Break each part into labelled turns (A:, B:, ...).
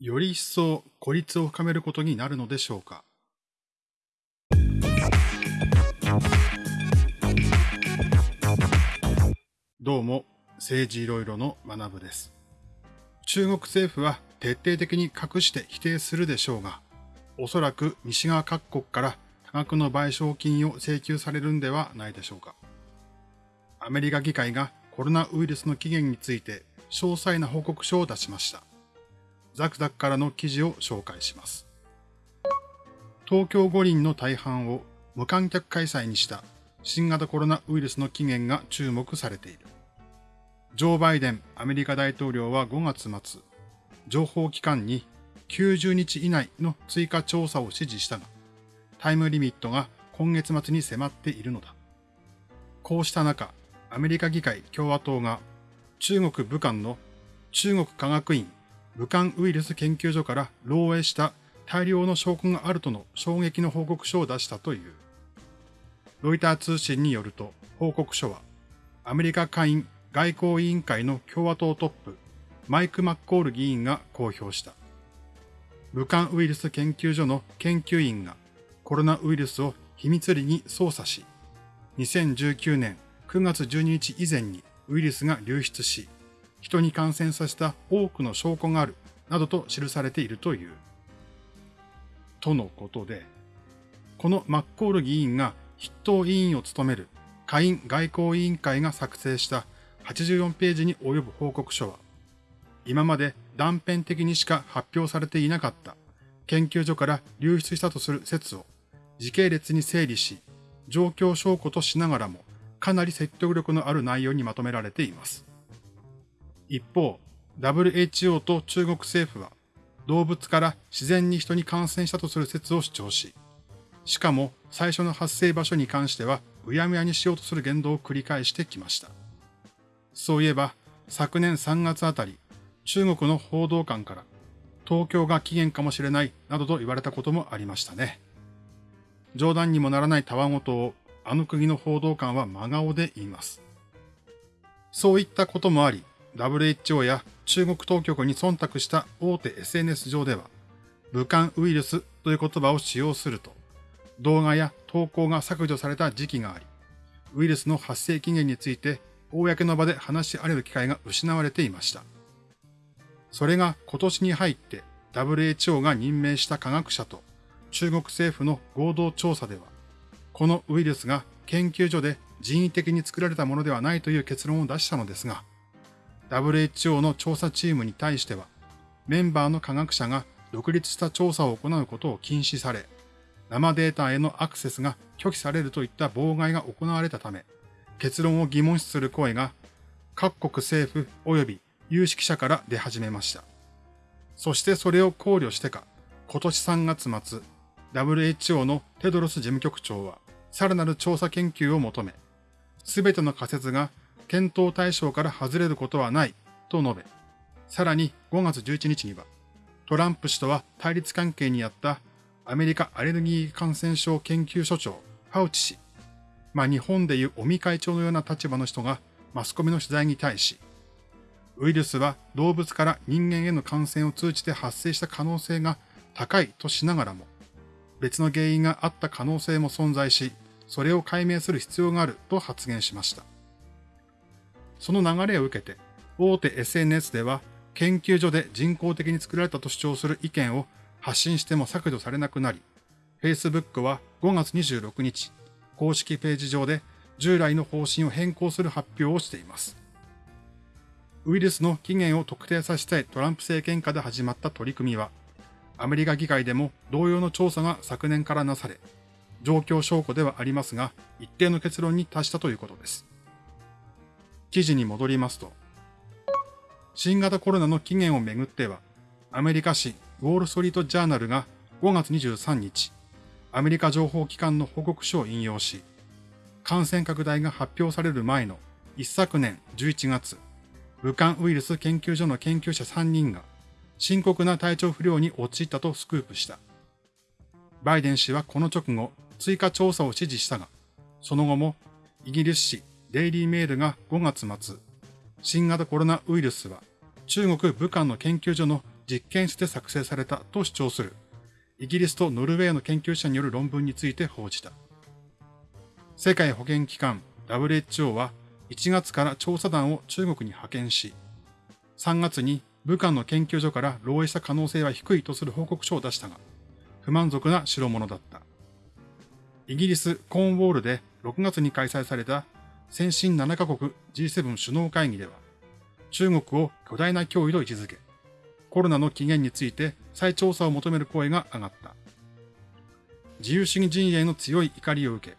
A: より一層孤立を深めることになるのでしょうか。どうも、政治いろいろの学部です。中国政府は徹底的に隠して否定するでしょうが、おそらく西側各国から多額の賠償金を請求されるんではないでしょうか。アメリカ議会がコロナウイルスの起源について詳細な報告書を出しました。ザクザクからの記事を紹介します。東京五輪の大半を無観客開催にした新型コロナウイルスの起源が注目されている。ジョー・バイデンアメリカ大統領は5月末、情報機関に90日以内の追加調査を指示したが、タイムリミットが今月末に迫っているのだ。こうした中、アメリカ議会共和党が中国武漢の中国科学院武漢ウイルス研究所から漏洩した大量の証拠があるとの衝撃の報告書を出したという。ロイター通信によると報告書はアメリカ下院外交委員会の共和党トップマイク・マッコール議員が公表した。武漢ウイルス研究所の研究員がコロナウイルスを秘密裏に操作し、2019年9月12日以前にウイルスが流出し、人に感染させた多くの証拠がある、などと記されているという。とのことで、このマッコール議員が筆頭委員を務める下院外交委員会が作成した84ページに及ぶ報告書は、今まで断片的にしか発表されていなかった研究所から流出したとする説を時系列に整理し、状況証拠としながらもかなり説得力のある内容にまとめられています。一方、WHO と中国政府は動物から自然に人に感染したとする説を主張し、しかも最初の発生場所に関してはうやむやにしようとする言動を繰り返してきました。そういえば昨年3月あたり、中国の報道官から東京が起源かもしれないなどと言われたこともありましたね。冗談にもならないたわごとをあの国の報道官は真顔で言います。そういったこともあり、WHO や中国当局に忖度した大手 SNS 上では、武漢ウイルスという言葉を使用すると、動画や投稿が削除された時期があり、ウイルスの発生期限について公の場で話し合える機会が失われていました。それが今年に入って WHO が任命した科学者と中国政府の合同調査では、このウイルスが研究所で人為的に作られたものではないという結論を出したのですが、WHO の調査チームに対しては、メンバーの科学者が独立した調査を行うことを禁止され、生データへのアクセスが拒否されるといった妨害が行われたため、結論を疑問視する声が各国政府及び有識者から出始めました。そしてそれを考慮してか、今年3月末、WHO のテドロス事務局長は、さらなる調査研究を求め、すべての仮説が検討対象から外れることはないと述べ、さらに5月11日には、トランプ氏とは対立関係にあったアメリカアレルギー感染症研究所長、ファウチ氏、まあ日本でいう尾身会長のような立場の人がマスコミの取材に対し、ウイルスは動物から人間への感染を通じて発生した可能性が高いとしながらも、別の原因があった可能性も存在し、それを解明する必要があると発言しました。その流れを受けて、大手 SNS では研究所で人工的に作られたと主張する意見を発信しても削除されなくなり、Facebook は5月26日、公式ページ上で従来の方針を変更する発表をしています。ウイルスの起源を特定させたいトランプ政権下で始まった取り組みは、アメリカ議会でも同様の調査が昨年からなされ、状況証拠ではありますが、一定の結論に達したということです。記事に戻りますと、新型コロナの起源をめぐっては、アメリカ紙ウォール・ストリート・ジャーナルが5月23日、アメリカ情報機関の報告書を引用し、感染拡大が発表される前の一昨年11月、武漢ウイルス研究所の研究者3人が深刻な体調不良に陥ったとスクープした。バイデン氏はこの直後、追加調査を指示したが、その後もイギリス紙デイリーメールが5月末、新型コロナウイルスは中国武漢の研究所の実験室で作成されたと主張するイギリスとノルウェーの研究者による論文について報じた。世界保健機関 WHO は1月から調査団を中国に派遣し、3月に武漢の研究所から漏洩した可能性は低いとする報告書を出したが、不満足な代物だった。イギリス・コーンウォールで6月に開催された先進7カ国 G7 首脳会議では、中国を巨大な脅威と位置づけ、コロナの起源について再調査を求める声が上がった。自由主義陣営の強い怒りを受け、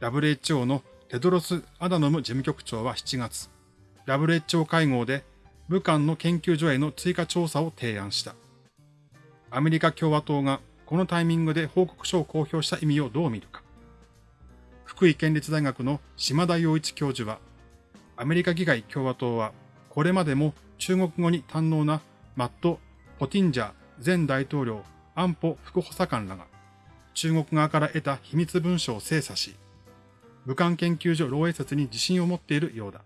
A: WHO のテドロス・アダノム事務局長は7月、WHO 会合で武漢の研究所への追加調査を提案した。アメリカ共和党がこのタイミングで報告書を公表した意味をどう見るか。福井県立大学の島田洋一教授は、アメリカ議会共和党は、これまでも中国語に堪能なマット・ポティンジャー前大統領安保副補佐官らが、中国側から得た秘密文書を精査し、武漢研究所漏洩説に自信を持っているようだ。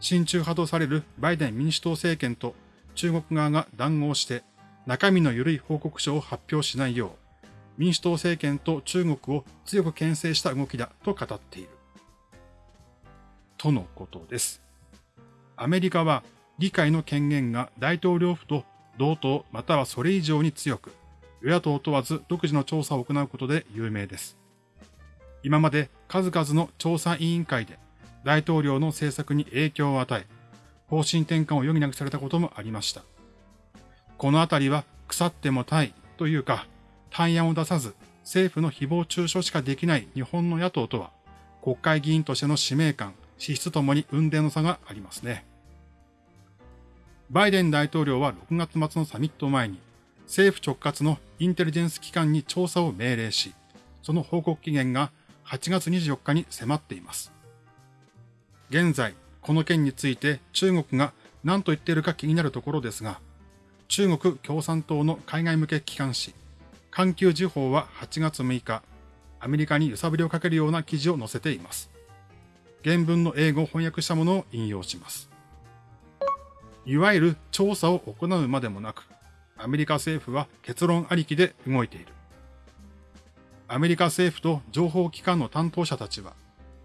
A: 親中派とされるバイデン民主党政権と中国側が談合して中身の緩い報告書を発表しないよう、民主党政権と中国を強く牽制した動きだと語っている。とのことです。アメリカは議会の権限が大統領府と同等またはそれ以上に強く、与野党問わず独自の調査を行うことで有名です。今まで数々の調査委員会で大統領の政策に影響を与え、方針転換を余儀なくされたこともありました。このあたりは腐ってもたいというか、対案を出さず政府の誹謗中傷しかできない日本の野党とは、国会議員としての使命感、資質ともに運転の差がありますね。バイデン大統領は6月末のサミット前に、政府直轄のインテリジェンス機関に調査を命令し、その報告期限が8月24日に迫っています。現在、この件について中国が何と言っているか気になるところですが、中国共産党の海外向け機関紙、環球時報は8月6日、アメリカに揺さぶりをかけるような記事を載せています。原文の英語を翻訳したものを引用します。いわゆる調査を行うまでもなく、アメリカ政府は結論ありきで動いている。アメリカ政府と情報機関の担当者たちは、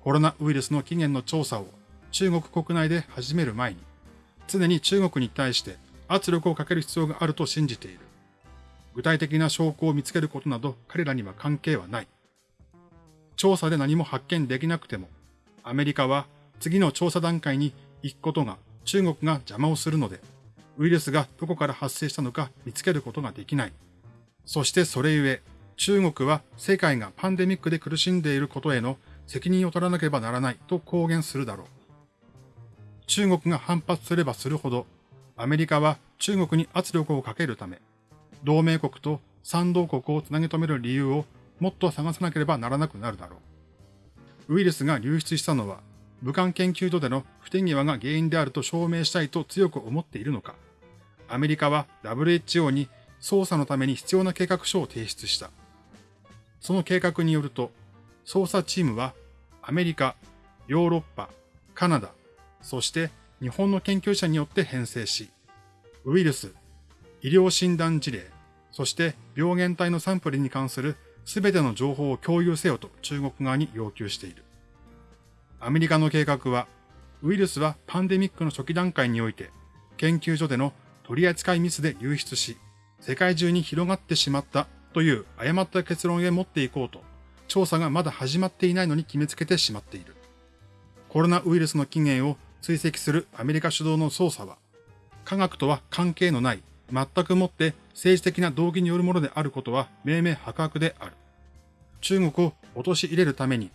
A: コロナウイルスの起源の調査を中国国内で始める前に、常に中国に対して圧力をかける必要があると信じている。具体的な証拠を見つけることなど彼らには関係はない。調査で何も発見できなくても、アメリカは次の調査段階に行くことが中国が邪魔をするので、ウイルスがどこから発生したのか見つけることができない。そしてそれゆえ、中国は世界がパンデミックで苦しんでいることへの責任を取らなければならないと公言するだろう。中国が反発すればするほど、アメリカは中国に圧力をかけるため、同盟国と賛同国をつなぎ止める理由をもっと探さなければならなくなるだろう。ウイルスが流出したのは、武漢研究所での不手際が原因であると証明したいと強く思っているのか。アメリカは WHO に捜査のために必要な計画書を提出した。その計画によると、捜査チームはアメリカ、ヨーロッパ、カナダ、そして日本の研究者によって編成し、ウイルス、医療診断事例、そして病原体のサンプルに関するすべての情報を共有せよと中国側に要求している。アメリカの計画は、ウイルスはパンデミックの初期段階において、研究所での取り扱いミスで流出し、世界中に広がってしまったという誤った結論へ持っていこうと、調査がまだ始まっていないのに決めつけてしまっている。コロナウイルスの起源を追跡するアメリカ主導の捜査は、科学とは関係のない、全くもって政治的な動機によるものであることは明明白々である。中国を陥れるために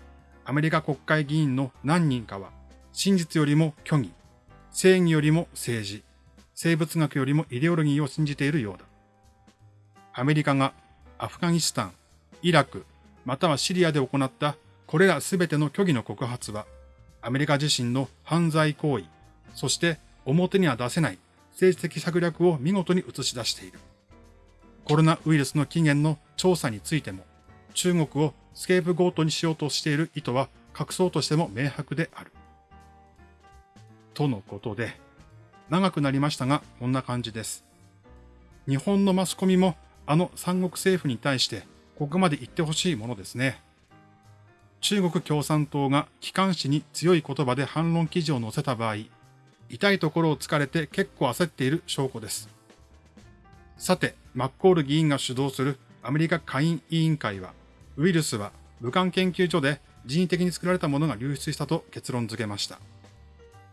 A: アメリカ国会議員の何人かは、真実よりも虚偽、正義よりも政治、生物学よりもイデオロギーを信じているようだ。アメリカがアフガニスタン、イラク、またはシリアで行ったこれらすべての虚偽の告発は、アメリカ自身の犯罪行為、そして表には出せない政治的策略を見事に映し出している。コロナウイルスの起源の調査についても、中国をスケープゴートにしようとしている意図は隠そうとしても明白である。とのことで、長くなりましたが、こんな感じです。日本のマスコミもあの三国政府に対してここまで言ってほしいものですね。中国共産党が機関紙に強い言葉で反論記事を載せた場合、痛いところを突かれて結構焦っている証拠です。さて、マッコール議員が主導するアメリカ下院委員会は、ウイルスは武漢研究所で人為的に作られたものが流出したと結論付けました。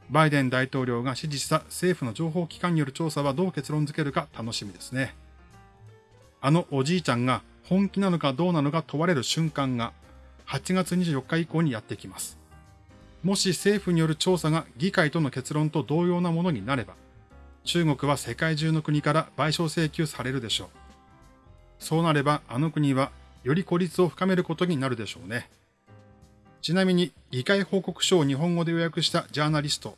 A: バイデン大統領が指示した政府の情報機関による調査はどう結論付けるか楽しみですね。あのおじいちゃんが本気なのかどうなのか問われる瞬間が8月24日以降にやってきます。もし政府による調査が議会との結論と同様なものになれば、中国は世界中の国から賠償請求されるでしょう。そうなればあの国はより孤立を深めることになるでしょうね。ちなみに議会報告書を日本語で予約したジャーナリスト、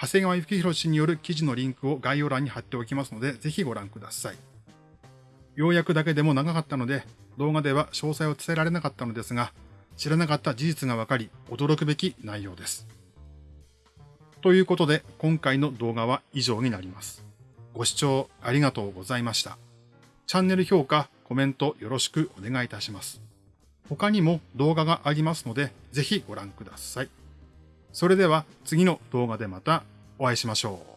A: 長谷川幸宏氏による記事のリンクを概要欄に貼っておきますので、ぜひご覧ください。要約だけでも長かったので、動画では詳細を伝えられなかったのですが、知らなかった事実がわかり、驚くべき内容です。ということで、今回の動画は以上になります。ご視聴ありがとうございました。チャンネル評価、コメントよろしくお願いいたします。他にも動画がありますので、ぜひご覧ください。それでは次の動画でまたお会いしましょう。